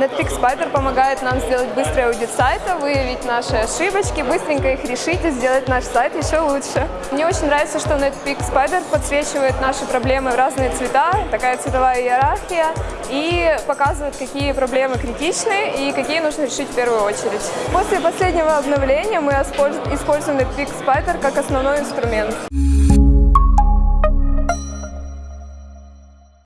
Netpeak Spider помогает нам сделать быстрый аудит сайта, выявить наши ошибочки, быстренько их решить и сделать наш сайт еще лучше. Мне очень нравится, что Netpeak Spider подсвечивает наши проблемы в разные цвета, такая цветовая иерархия, и показывает, какие проблемы критичны и какие нужно решить в первую очередь. После последнего обновления мы используем Netpeak Spider как основной инструмент.